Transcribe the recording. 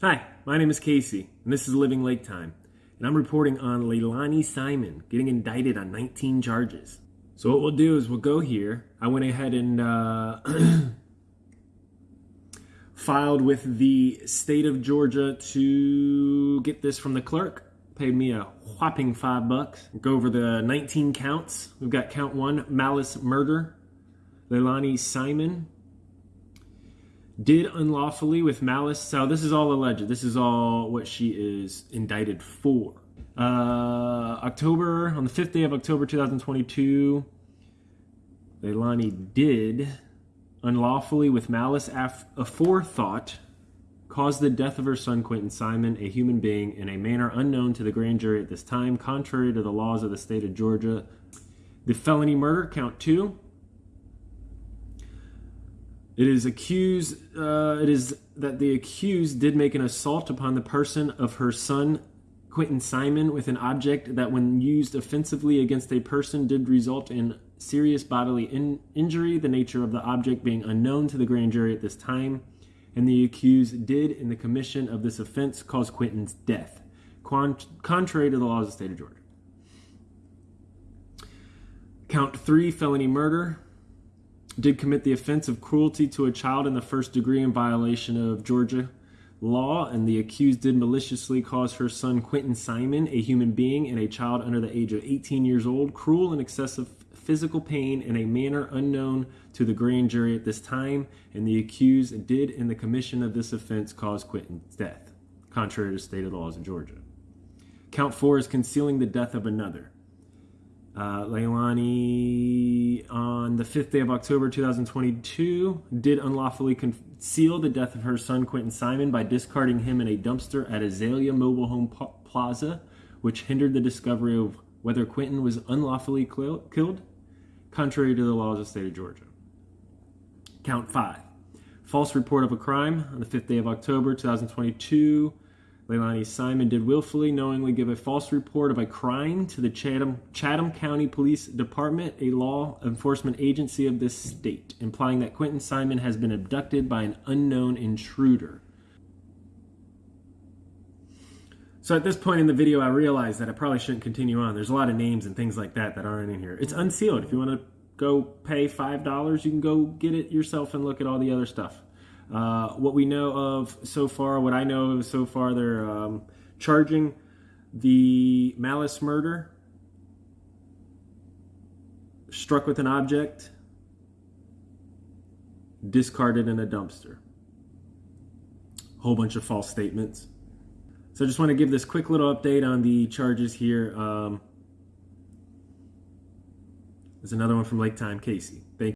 Hi, my name is Casey, and this is Living Lake Time, and I'm reporting on Leilani Simon getting indicted on 19 charges. So what we'll do is we'll go here. I went ahead and uh, filed with the state of Georgia to get this from the clerk. Paid me a whopping five bucks. Go over the 19 counts. We've got count one, malice murder. Leilani Simon did unlawfully with malice. So this is all alleged. This is all what she is indicted for. Uh, October, on the 5th day of October 2022, Leilani did unlawfully with malice af- aforethought cause the death of her son Quinton Simon, a human being, in a manner unknown to the grand jury at this time, contrary to the laws of the state of Georgia. The felony murder, count two, it is accused. Uh, it is that the accused did make an assault upon the person of her son Quinton Simon with an object that, when used offensively against a person, did result in serious bodily in- injury. The nature of the object being unknown to the grand jury at this time, and the accused did, in the commission of this offense, cause Quinton's death, contrary to the laws of the state of Georgia. Count three: felony murder did commit the offense of cruelty to a child in the first degree in violation of Georgia law, and the accused did maliciously cause her son Quinton Simon, a human being and a child under the age of 18 years old, cruel and excessive physical pain in a manner unknown to the grand jury at this time, and the accused did, in the commission of this offense, cause Quinton's death, contrary to state of laws in Georgia. Count four is concealing the death of another. Uh, Leilani, the 5th day of October 2022, did unlawfully conceal the death of her son Quinton Simon by discarding him in a dumpster at Azalea Mobile Home Plaza, which hindered the discovery of whether Quinton was unlawfully killed, contrary to the laws of the state of Georgia. Count 5. False report of a crime on the 5th day of October 2022 Leilani Simon did willfully, knowingly give a false report of a crime to the Chatham, Chatham County Police Department, a law enforcement agency of this state, implying that Quinton Simon has been abducted by an unknown intruder. So at this point in the video, I realized that I probably shouldn't continue on. There's a lot of names and things like that that aren't in here. It's unsealed. If you want to go pay $5, you can go get it yourself and look at all the other stuff. Uh, what we know of so far, what I know of so far, they're um, charging the malice murder, struck with an object, discarded in a dumpster. Whole bunch of false statements. So I just want to give this quick little update on the charges here. Um, there's another one from Lake Time Casey. Thank